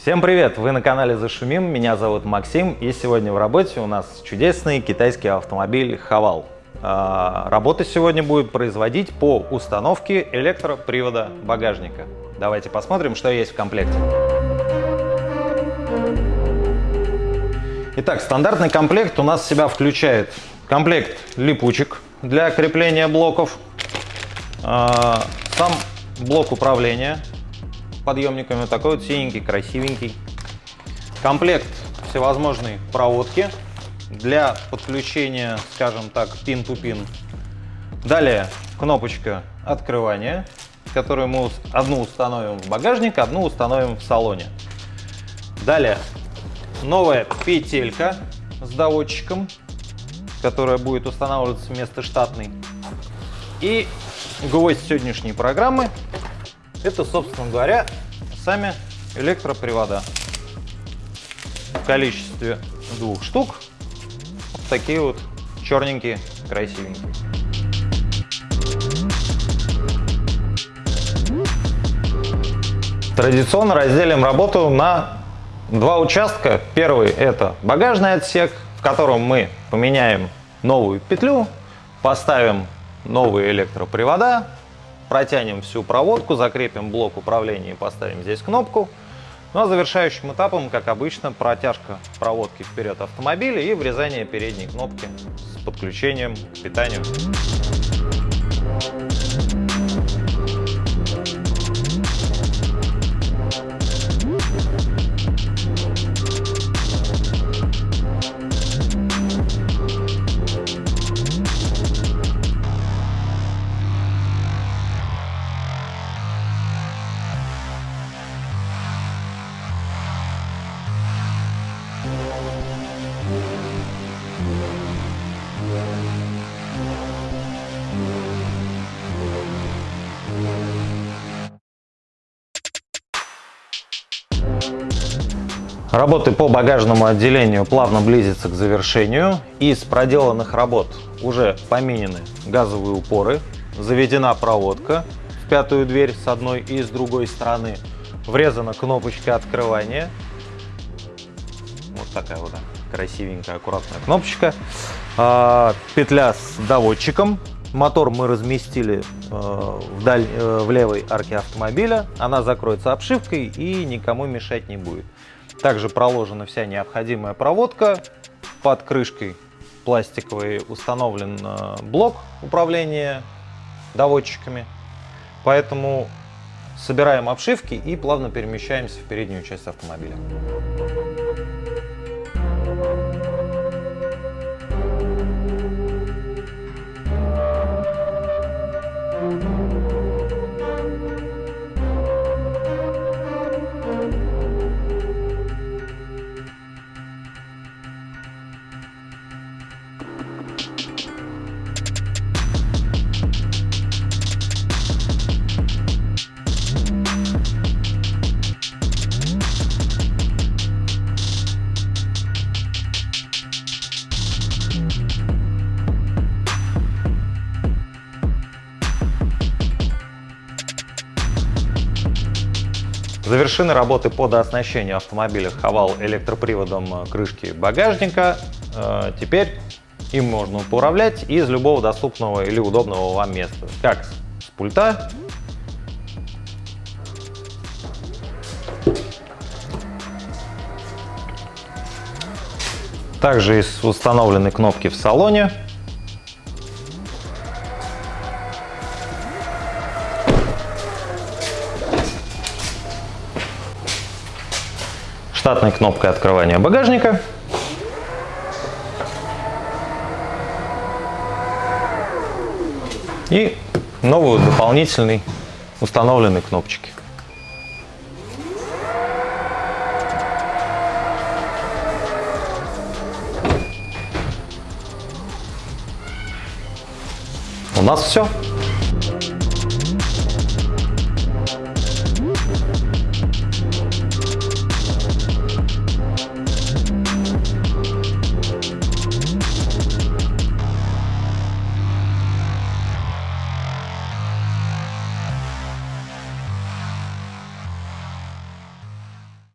Всем привет! Вы на канале Зашумим, меня зовут Максим, и сегодня в работе у нас чудесный китайский автомобиль Хавал. А, работа сегодня будет производить по установке электропривода багажника. Давайте посмотрим, что есть в комплекте. Итак, стандартный комплект у нас в себя включает комплект липучек для крепления блоков, а, сам блок управления подъемниками, такой вот синенький, красивенький. Комплект всевозможной проводки для подключения, скажем так, пин-ту-пин. -пин. Далее кнопочка открывания, которую мы одну установим в багажник, одну установим в салоне. Далее новая петелька с доводчиком, которая будет устанавливаться вместо штатной. И гвоздь сегодняшней программы это, собственно говоря, сами электропривода в количестве двух штук. Вот такие вот черненькие, красивенькие. Традиционно разделим работу на два участка. Первый это багажный отсек, в котором мы поменяем новую петлю, поставим новые электропривода, протянем всю проводку, закрепим блок управления и поставим здесь кнопку. Ну а завершающим этапом, как обычно, протяжка проводки вперед автомобиля и врезание передней кнопки с подключением к питанию. Работы по багажному отделению плавно близятся к завершению. Из проделанных работ уже поменены газовые упоры, заведена проводка в пятую дверь с одной и с другой стороны, врезана кнопочка открывания. Вот такая вот красивенькая, аккуратная кнопочка. А, петля с доводчиком. Мотор мы разместили э, вдаль, э, в левой арке автомобиля. Она закроется обшивкой и никому мешать не будет. Также проложена вся необходимая проводка. Под крышкой пластиковый установлен э, блок управления доводчиками. Поэтому собираем обшивки и плавно перемещаемся в переднюю часть автомобиля. Завершены работы по дооснащению автомобиля Хавал электроприводом крышки багажника. Э, теперь им можно управлять из любого доступного или удобного вам места. Как с пульта, также из установленной кнопки в салоне. Штатной кнопкой открывания багажника. И новую дополнительный установленной кнопочки. У нас все.